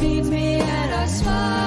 Beat me and I smile.